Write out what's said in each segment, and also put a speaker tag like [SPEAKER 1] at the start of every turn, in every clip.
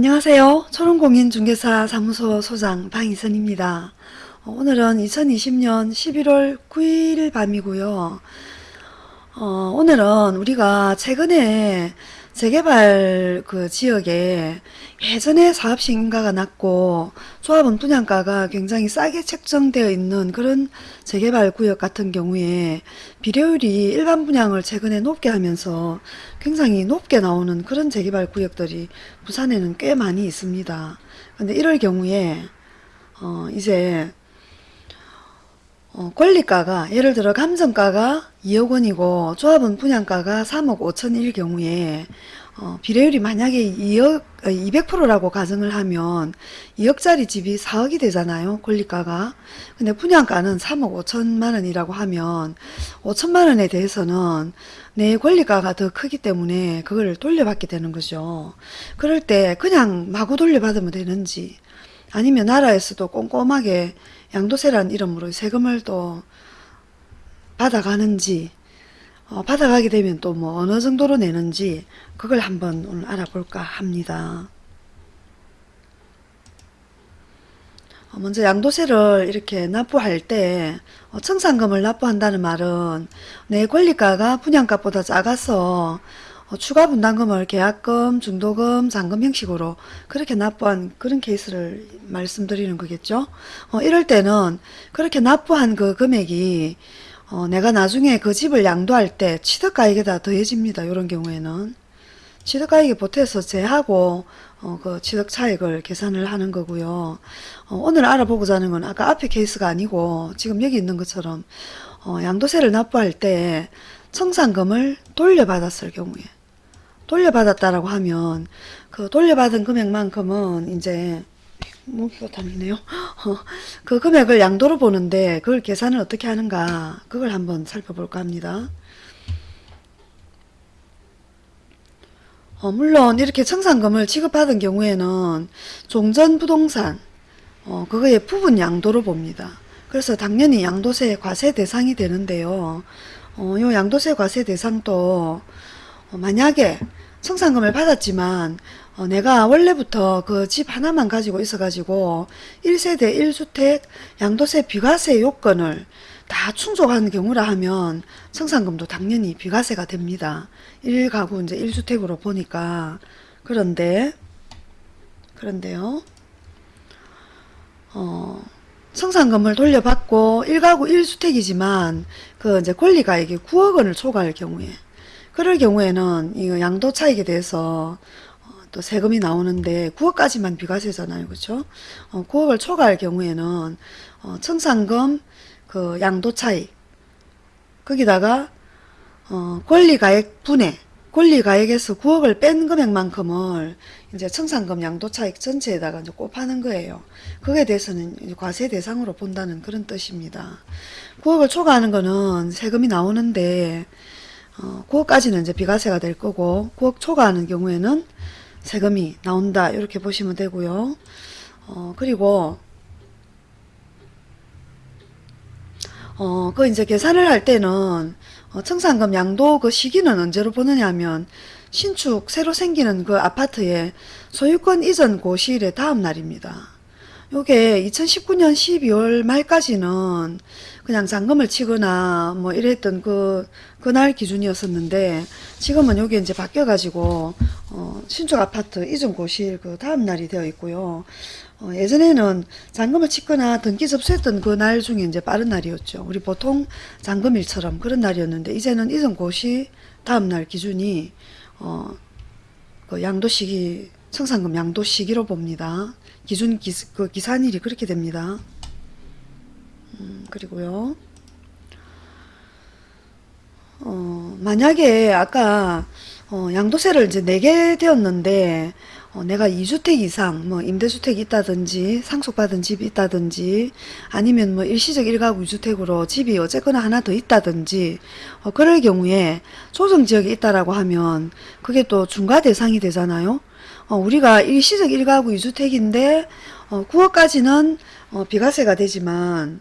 [SPEAKER 1] 안녕하세요. 초롱공인중개사 사무소 소장 방희선입니다. 어, 오늘은 2020년 11월 9일 밤이고요. 어, 오늘은 우리가 최근에 재개발 그 지역에 예전에 사업식 인가가 낮고 조합원 분양가가 굉장히 싸게 책정되어 있는 그런 재개발 구역 같은 경우에 비례율이 일반 분양을 최근에 높게 하면서 굉장히 높게 나오는 그런 재개발 구역들이 부산에는 꽤 많이 있습니다. 근데 이럴 경우에 어 이제 어, 권리가가 예를 들어 감정가가 2억 원이고 조합원 분양가가 3억 5천일 경우에 어, 비례율이 만약에 2억 200%라고 어, 가정을 하면 2억짜리 집이 4억이 되잖아요. 권리가가. 근데 분양가는 3억 5천만 원이라고 하면 5천만 원에 대해서는 내 권리가가 더 크기 때문에 그걸 돌려받게 되는 거죠. 그럴 때 그냥 마구 돌려받으면 되는지 아니면 나라에서도 꼼꼼하게 양도세란 이름으로 세금을 또 받아가는지 어, 받아가게 되면 또 뭐 어느 정도로 내는지 그걸 한번 오늘 알아볼까 합니다. 어, 먼저 양도세를 이렇게 납부할 때 어, 청산금을 납부한다는 말은 내 권리가가 분양가보다 작아서 어, 추가 분담금을 계약금, 중도금, 잔금 형식으로 그렇게 납부한 그런 케이스를 말씀드리는 거겠죠. 어, 이럴 때는 그렇게 납부한 그 금액이 어, 내가 나중에 그 집을 양도할 때 취득가액에다 더해집니다. 이런 경우에는 취득가액에 보태서 제하고 어, 그 취득 차익을 계산을 하는 거고요. 어, 오늘 알아보고자 하는 건 아까 앞에 케이스가 아니고 지금 여기 있는 것처럼 어, 양도세를 납부할 때 청산금을 돌려받았을 경우에 돌려받았다라고 하면 그 돌려받은 금액만큼은 이제 무기가 다니네요. 어, 그 금액을 양도로 보는데 그걸 계산을 어떻게 하는가 그걸 한번 살펴볼까 합니다. 어, 물론 이렇게 청산금을 지급받은 경우에는 종전부동산 어, 그거의 부분 양도로 봅니다. 그래서 당연히 양도세 과세 대상이 되는데요. 어, 요 양도세 과세 대상도 어, 만약에 청산금을 받았지만 어, 내가 원래부터 그 집 하나만 가지고 있어가지고 1세대 1주택 양도세 비과세 요건을 다 충족하는 경우라 하면 청산금도 당연히 비과세가 됩니다. 1가구 이제 1주택으로 보니까 그런데 그런데요. 어, 청산금을 돌려받고 1가구 1주택이지만 그 이제 권리가액이 9억 원을 초과할 경우에 그럴 경우에는 이 양도 차익에 대해서 어, 또 세금이 나오는데 9억까지만 비과세잖아요. 그렇죠? 어, 9억을 초과할 경우에는 어, 청산금 그 양도 차익 거기다가 어, 권리가액 분해 권리가액에서 9억을 뺀 금액만큼을 이제 청산금 양도차익 전체에다가 이제 곱하는 거예요. 그에 대해서는 과세 대상으로 본다는 그런 뜻입니다. 9억을 초과하는 거는 세금이 나오는데 어, 9억까지는 이제 비과세가 될 거고 9억 초과하는 경우에는 세금이 나온다 이렇게 보시면 되고요. 어, 그리고 어, 그 이제 계산을 할 때는 어, 청산금 양도 그 시기는 언제로 보느냐 하면 신축 새로 생기는 그 아파트의 소유권 이전 고시일의 다음 날입니다. 요게 2019년 12월 말까지는 그냥 잔금을 치거나 뭐 이랬던 그 그날 기준이었었는데 지금은 여기 이제 바뀌어 가지고 어 신축 아파트 이전 고시일 그 다음 날이 되어 있고요. 어 예전에는 잔금을 치거나 등기 접수했던 그 날 중에 이제 빠른 날이었죠. 우리 보통 잔금일처럼 그런 날이었는데 이제는 이전 고시 다음 날 기준이 어 그 양도 시기 청산금 양도 시기로 봅니다. 기준 기, 그 기산일이 그렇게 됩니다. 음, 그리고요. 어, 만약에 아까 어, 양도세를 이제 내게 되었는데 어, 내가 2주택 이상 뭐 임대주택이 있다든지 상속받은 집이 있다든지 아니면 뭐 일시적 1가구 2주택으로 집이 어쨌거나 하나 더 있다든지 어, 그럴 경우에 조정지역에 있다라고 하면 그게 또 중과 대상이 되잖아요. 어, 우리가 일시적 1가구 2주택인데 어, 9억까지는 어, 비과세가 되지만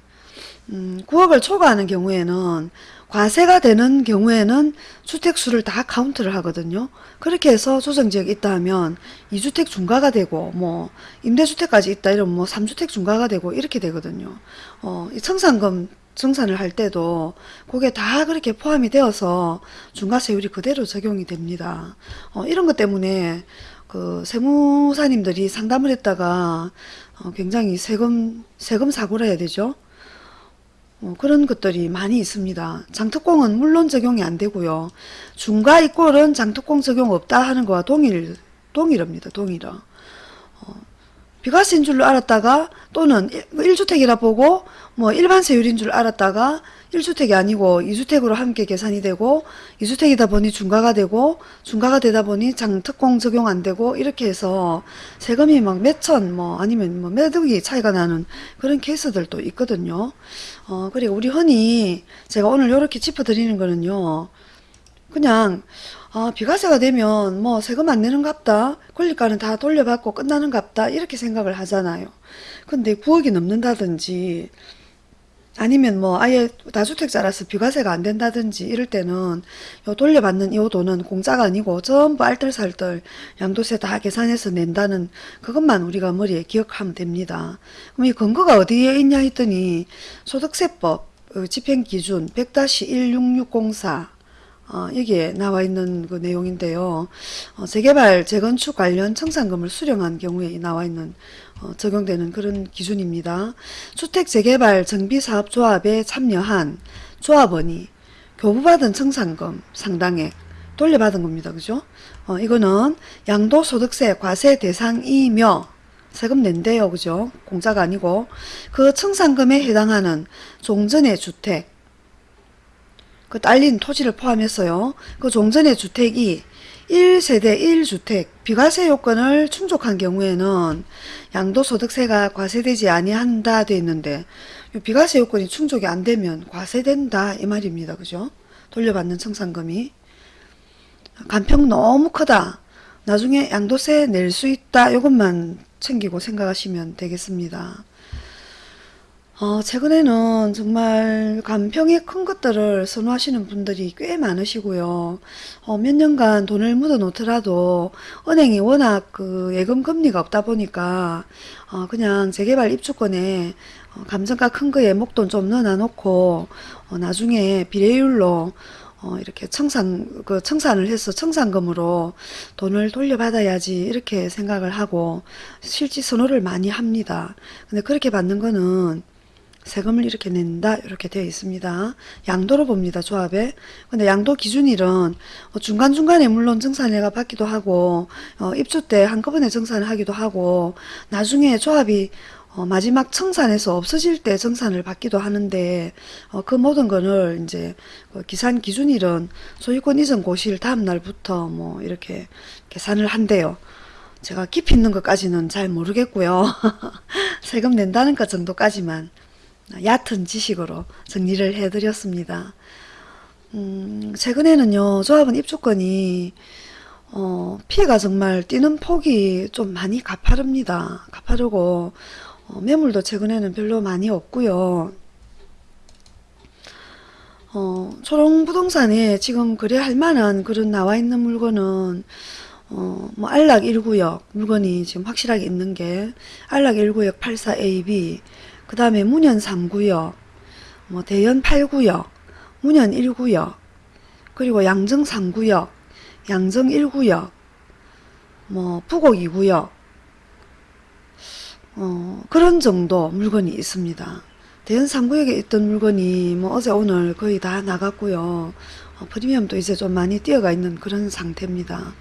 [SPEAKER 1] 음, 9억을 초과하는 경우에는 과세가 되는 경우에는 주택수를 다 카운트를 하거든요. 그렇게 해서 조정지역이 있다 하면 2주택 중과가 되고 뭐 임대주택까지 있다 이러면 뭐 3주택 중과가 되고 이렇게 되거든요. 어, 이 청산금 정산을 할 때도 그게 다 그렇게 포함이 되어서 중과세율이 그대로 적용이 됩니다. 어, 이런 것 때문에 그 세무사님들이 상담을 했다가 어, 굉장히 세금 세금 사고라 해야 되죠. 어, 그런 것들이 많이 있습니다. 장특공은 물론 적용이 안 되고요. 중과 이꼴은 장특공 적용 없다 하는 거와 동일 동일합니다. 동일어. 어, 비과세인 줄로 알았다가 또는 1주택이라 보고 뭐 일반 세율인 줄 알았다가 1주택이 아니고 2주택으로 함께 계산이 되고 2주택이다 보니 중과가 되고 중과가 되다 보니 장특공 적용 안 되고 이렇게 해서 세금이 막 몇천 뭐 아니면 뭐 몇 억이 차이가 나는 그런 케이스들도 있거든요. 어 그리고 우리 흔히 제가 오늘 이렇게 짚어드리는 거는요. 그냥 아, 비과세가 되면 뭐 세금 안 내는 갑다. 권리가는 다 돌려받고 끝나는 갑다. 이렇게 생각을 하잖아요. 근데 9억이 넘는다든지 아니면 뭐 아예 다주택자라서 비과세가 안 된다든지 이럴 때는 요 돌려받는 이 돈은 공짜가 아니고 전부 알뜰살뜰 양도세 다 계산해서 낸다는 그것만 우리가 머리에 기억하면 됩니다. 그럼 이 근거가 어디에 있냐 했더니 소득세법 어, 집행기준 100-16604 어, 여기에 나와 있는 그 내용인데요. 어, 재개발, 재건축 관련 청산금을 수령한 경우에 나와 있는 어, 적용되는 그런 기준입니다. 주택 재개발 정비사업조합에 참여한 조합원이 교부받은 청산금 상당액 돌려받은 겁니다. 그죠? 어, 이거는 양도소득세 과세 대상이며 세금 낸대요. 그죠? 공짜가 아니고 그 청산금에 해당하는 종전의 주택 그 딸린 토지를 포함해서요. 그 종전의 주택이 1세대 1주택 비과세 요건을 충족한 경우에는 양도소득세가 과세되지 아니한다 돼 있는데 이 비과세 요건이 충족이 안 되면 과세된다 이 말입니다. 그죠? 돌려받는 청산금이 간평 너무 크다. 나중에 양도세 낼 수 있다. 이것만 챙기고 생각하시면 되겠습니다. 어, 최근에는 정말 간평이 큰 것들을 선호하시는 분들이 꽤 많으시고요. 어, 몇 년간 돈을 묻어 놓더라도 은행이 워낙 그 예금 금리가 없다 보니까 어, 그냥 재개발 입주권에 어, 감정가 큰 거에 목돈 좀 넣어 놓고 어, 나중에 비례율로 어, 이렇게 청산, 그 청산을 해서 청산금으로 돈을 돌려받아야지 이렇게 생각을 하고 실지 선호를 많이 합니다. 근데 그렇게 받는 거는 세금을 이렇게 낸다 이렇게 되어 있습니다. 양도로 봅니다. 조합에. 근데 양도 기준일은 어, 중간중간에 물론 정산회가 받기도 하고 어, 입주 때 한꺼번에 정산을 하기도 하고 나중에 조합이 어, 마지막 청산에서 없어질 때 정산을 받기도 하는데 어, 그 모든 거를 이제 그 기산 기준일은 소유권 이전 고시일 다음 날부터 뭐 이렇게 계산을 한대요. 제가 깊이 있는 것까지는 잘 모르겠고요. 세금 낸다는 것 정도까지만 얕은 지식으로 정리를 해드렸습니다. 음, 최근에는요, 조합은 입주권이 어, 피해가 정말 뛰는 폭이 좀 많이 가파릅니다. 가파르고 어, 매물도 최근에는 별로 많이 없고요. 어, 초롱부동산에 지금 거래할 만한 그런 나와 있는 물건은 어, 뭐 안락 1구역 물건이 지금 확실하게 있는 게 안락 1구역 84AB 그 다음에 문현 3구역, 뭐 대연 8구역, 문현 1구역, 그리고 양정 3구역, 양정 1구역, 뭐 부곡 2구역, 어, 그런 정도 물건이 있습니다. 대연 3구역에 있던 물건이 뭐 어제 오늘 거의 다 나갔고요. 어, 프리미엄도 이제 좀 많이 뛰어가 있는 그런 상태입니다.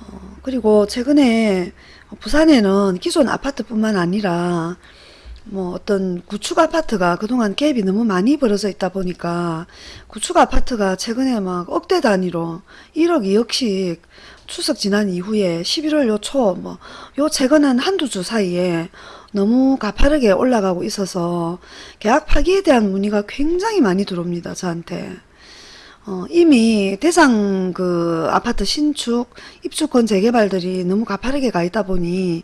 [SPEAKER 1] 어, 그리고 최근에 부산에는 기존 아파트뿐만 아니라 뭐 어떤 구축 아파트가 그동안 갭이 너무 많이 벌어져 있다 보니까 구축 아파트가 최근에 막 억대 단위로 1억 2억씩 추석 지난 이후에 11월 요 초 뭐 요 최근 한 한두 주 사이에 너무 가파르게 올라가고 있어서 계약 파기에 대한 문의가 굉장히 많이 들어옵니다 저한테 어, 이미 대상 그 아파트 신축 입주권 재개발들이 너무 가파르게 가 있다 보니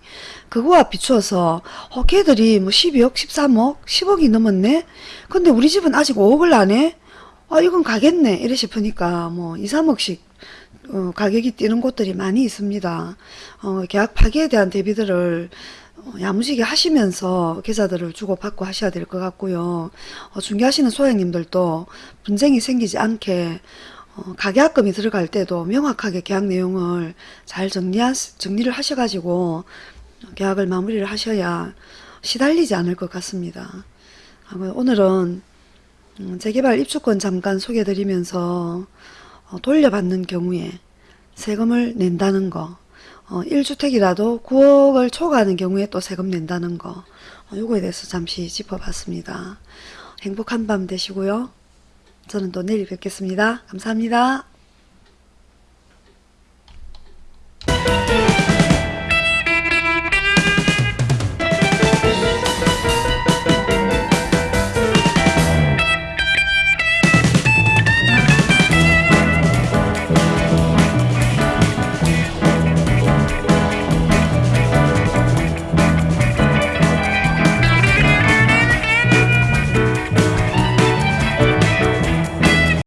[SPEAKER 1] 그거와 비추어서 어, 걔들이 뭐 12억 13억 10억이 넘었네 근데 우리 집은 아직 5억을 안 해? 아 이건 가겠네 이래 싶으니까 뭐 2, 3억씩 어, 가격이 뛰는 곳들이 많이 있습니다. 어, 계약 파기에 대한 대비들을 어, 야무지게 하시면서 계좌들을 주고받고 하셔야 될 것 같고요. 어, 중개하시는 소장님들도 분쟁이 생기지 않게 어, 가계약금이 들어갈 때도 명확하게 계약 내용을 잘 정리하, 정리를 하셔가지고 계약을 마무리를 하셔야 시달리지 않을 것 같습니다. 아, 오늘은 음, 재개발 입주권 잠깐 소개드리면서 어, 돌려받는 경우에 세금을 낸다는 거, 어, 1주택이라도 9억을 초과하는 경우에 또 세금 낸다는 거, 어, 요거에 대해서 잠시 짚어봤습니다. 행복한 밤 되시고요. 저는 또 내일 뵙겠습니다. 감사합니다.